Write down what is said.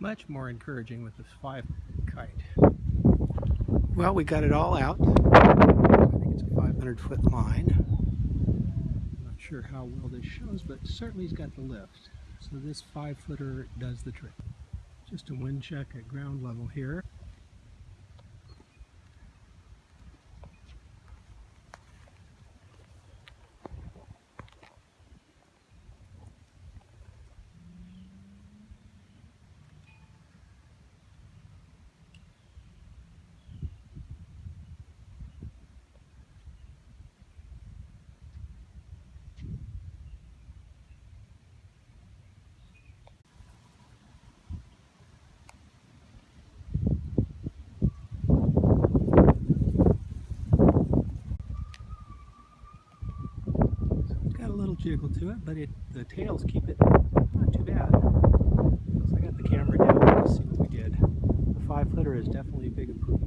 Much more encouraging with this five kite. Well, we got it all out. I think it's a 500 foot line. Not sure how well this shows, but certainly he's got the lift. So this five footer does the trick. Just a wind check at ground level here. Got a little jiggle to it, but it the tails keep it not too bad. So I got the camera down to see what we did. The five footer is definitely a big improvement.